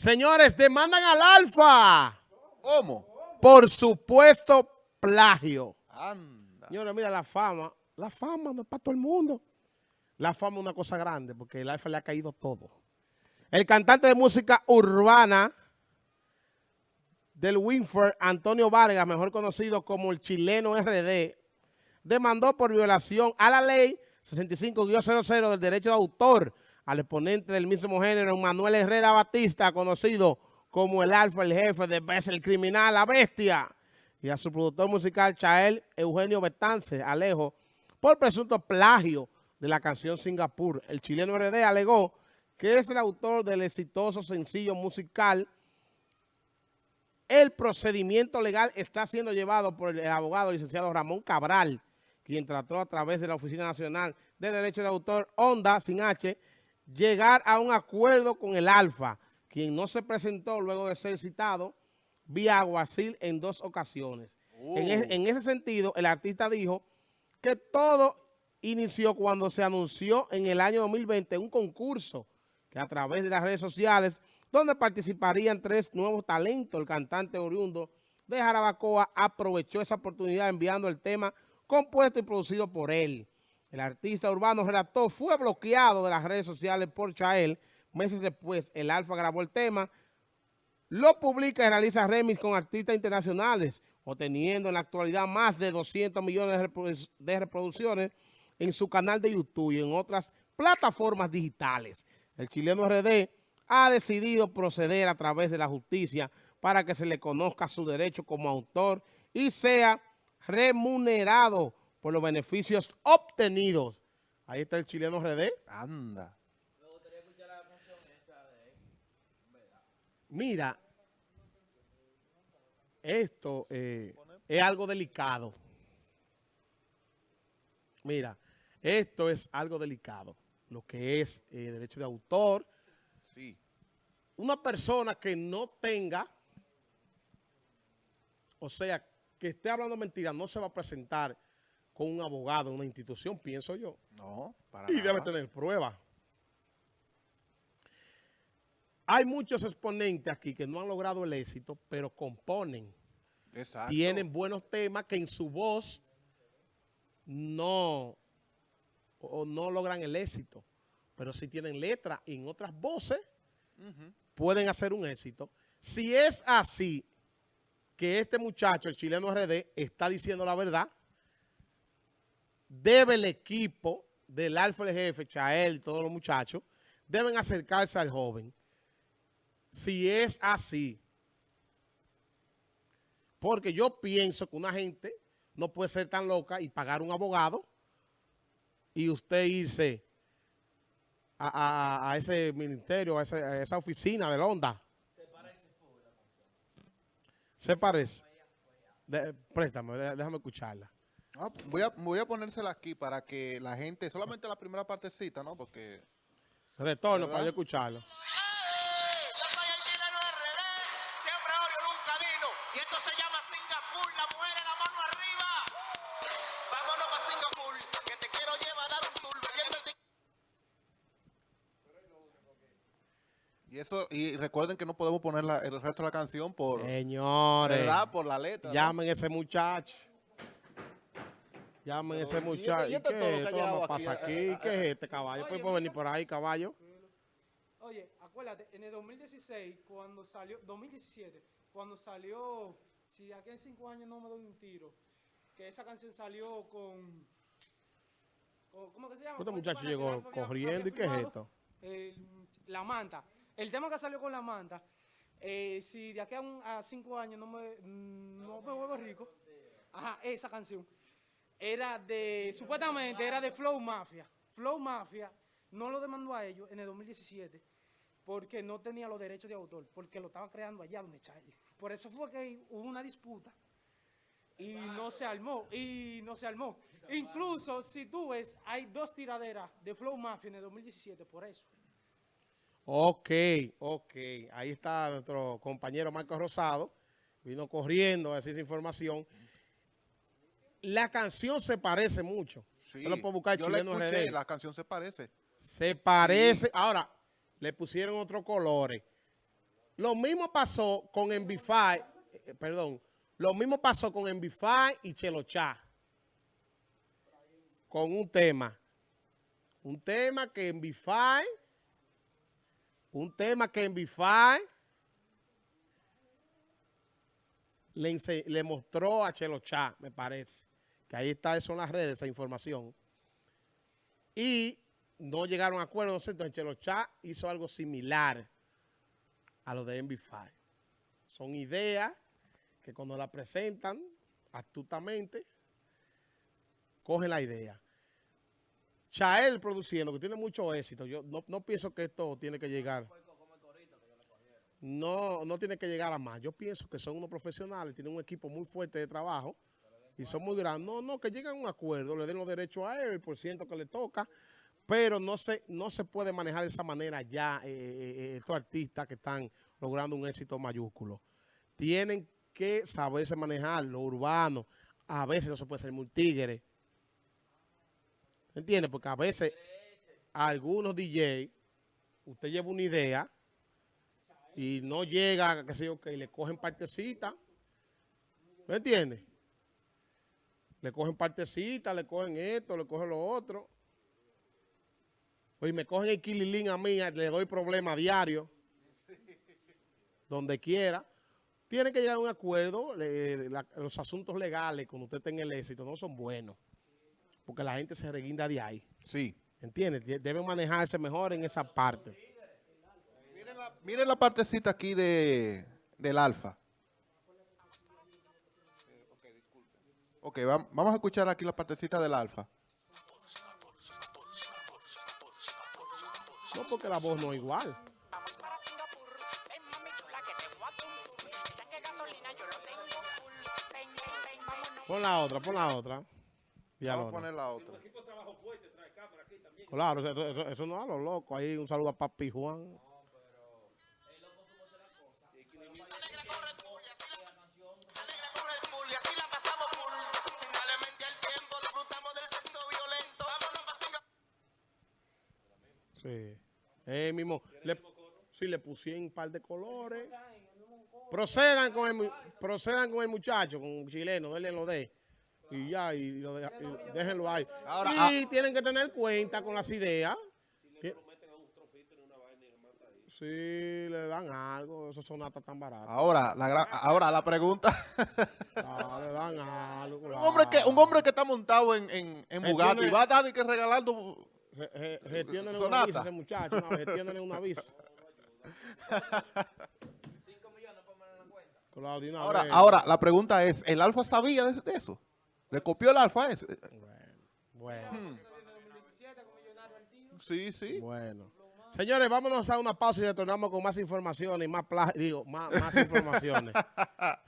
Señores, demandan al Alfa. ¿Cómo? Por supuesto plagio. Anda. Señores, mira la fama. La fama no es para todo el mundo. La fama es una cosa grande porque el Alfa le ha caído todo. El cantante de música urbana del Winford, Antonio Vargas, mejor conocido como el chileno RD, demandó por violación a la ley 65-00 del derecho de autor al exponente del mismo género, Manuel Herrera Batista, conocido como el alfa, el jefe de el criminal, la bestia, y a su productor musical, Chael Eugenio Betance, Alejo, por presunto plagio de la canción Singapur. El chileno RD alegó que es el autor del exitoso sencillo musical. El procedimiento legal está siendo llevado por el abogado licenciado Ramón Cabral, quien trató a través de la Oficina Nacional de Derecho de Autor, ONDA, sin H, llegar a un acuerdo con el Alfa, quien no se presentó luego de ser citado vía Aguacil en dos ocasiones. En, es, en, ese sentido, el artista dijo que todo inició cuando se anunció en el año 2020 un concurso que a través de las redes sociales, donde participarían tres nuevos talentos, el cantante oriundo de Jarabacoa aprovechó esa oportunidad enviando el tema compuesto y producido por él. El artista urbano relato fue bloqueado de las redes sociales por Chael. Meses después, el Alfa grabó el tema, lo publica y realiza remix con artistas internacionales, obteniendo en la actualidad más de 200 millones de reproducciones en su canal de YouTube y en otras plataformas digitales. El chileno RD ha decidido proceder a través de la justicia para que se le conozca su derecho como autor y sea remunerado por los beneficios obtenidos. Ahí está el chileno RD. Anda. Mira, esto eh, es algo delicado. Mira, esto es algo delicado. Lo que es eh, derecho de autor. Sí. Una persona que no tenga, o sea, que esté hablando mentira, no se va a presentar con un abogado en una institución, pienso yo. No, para Y nada. debe tener pruebas. Hay muchos exponentes aquí que no han logrado el éxito, pero componen. Exacto. Tienen buenos temas que en su voz no, o no logran el éxito. Pero si tienen letra en otras voces, pueden hacer un éxito. Si es así, que este muchacho, el chileno RD, está diciendo la verdad, debe el equipo del Alfa el Jefe, Chael y todos los muchachos, deben acercarse al joven. Si es así. Porque yo pienso que una gente no puede ser tan loca y pagar un abogado y usted irse a, ese ministerio, a, esa oficina de Honda. Se parece. De- préstame, de- déjame escucharla. Ah, voy, a, voy a ponérsela aquí para que la gente, solamente la primera partecita, ¿no? Porque Retorno ¿Verdad? para yo escucharlo. Y esto se llama Singapur, la mujer en la mano arriba. Vámonos para Singapur, que te quiero llevar a dar un tour. Bebiendo el y eso y recuerden que no podemos poner la- el resto de la canción por Señores, ¿verdad? Por la letra. llamen a ese muchacho. Llamen a ese Pero, ¿y este- muchacho. y ¿Y este qué es esto? callado Vamos a pasar aquí? aquí. Eh, eh, ¿Qué es este caballo? Oye, ¿Puede puede venir por ahí, caballo? Oye, acuérdate, en el 2016, cuando salió, 2017, cuando salió, si de aquí en cinco años no me doy un tiro, que esa canción salió con, con- ¿cómo que se llama? Este muchacho llegó corriendo. ¿Y qué es esto? el- la manta. El tema que salió con la manta, eh, si de aquí a, un- a cinco años no me, mm, no me vuelvo rico, ajá, esa canción, era de, supuestamente era de Flow Mafia. Flow Mafia no lo demandó a ellos en el 2017 porque no tenía los derechos de autor, porque lo estaba creando allá donde Charlie. Por eso fue que hubo una disputa y no se armó, y no se armó. Incluso, si tú ves, hay dos tiraderas de Flow Mafia en el 2017 por eso. Ok, ok. Ahí está nuestro compañero Marco Rosado. Vino corriendo a decir esa información. La canción se parece mucho. Sí, lo puede buscar yo la escuché, la canción se parece. Se parece. Ahora, le pusieron otros colores. Lo mismo pasó con Envify, eh, perdón, lo mismo pasó con Envify y Chelochá. Con un tema. Un tema que Envify, un tema que Envify le, le mostró a Chelochá, me parece. Que ahí está eso en las redes, esa información. Y no llegaron a acuerdos. Entonces Chelochá hizo algo similar a lo de MB5. Son ideas que cuando la presentan astutamente, cogen la idea. Chael produciendo, que tiene mucho éxito. Yo no, no pienso que esto tiene que llegar. No, no tiene que llegar a más. Yo pienso que son unos profesionales, tienen un equipo muy fuerte de trabajo y son muy grandes. No, no, que lleguen a un acuerdo, le den los derechos a él, por ciento que le toca, pero no se, no se puede manejar de esa manera ya eh, eh, estos artistas que están logrando un éxito mayúsculo. Tienen que saberse manejar lo urbano. A veces no se puede ser muy tigre. ¿Entiendes? Porque a veces algunos DJ, usted lleva una idea y no llega, qué sé yo, que le cogen partecita. ¿Me entiende? Le cogen partecita, le cogen esto, le cogen lo otro. Oye, me cogen el kililín a mí, le doy problema diario. Donde quiera. Tienen que llegar a un acuerdo. le- la- los asuntos legales, cuando usted tenga el éxito, no son buenos. Porque la gente se reguinda de ahí. Sí. ¿Entiendes? De- Deben manejarse mejor en esa parte. Miren la, miren la partecita aquí de, del alfa. Ok, vam- vamos a escuchar aquí la partecita del alfa. No porque la voz no es igual. Vamos para Singapur, ven mami chula que te voy a pum pum. El tanque de gasolina yo lo tengo full. Ven, ven, ven, vámonos. Pon la otra, pon la otra. Y Vamos a poner la otra. Claro, eso, eso, eso no es a lo loco. Ahí un saludo a Papi Juan. Eh, mismo. Le, sí, le pusieron un par de colores. Procedan con el, procedan con el muchacho, con un chileno, denle lo de. Y ya, y, lo deja- y déjenlo ahí. Ahora, y tienen que tener cuenta con las ideas. Sí, le dan algo, esos son hasta tan baratos. Ahora, la, gra- ahora la pregunta. Ah, le dan algo. un, hombre que, un hombre que está montado en, en, en Bugatti tiene- va a estar de que regalando... Ge- ge- Gestiónenle una visa a ese muchacho, una vez, gestiónenle una visa. Claro, de una Ahora, vez. ahora, la pregunta es, ¿el alfa sabía de, de eso? ¿Le copió el alfa ese? Bueno, Sí, sí. bueno. Señores, vámonos a una pausa y retornamos con más informaciones y más, digo, más, más informaciones.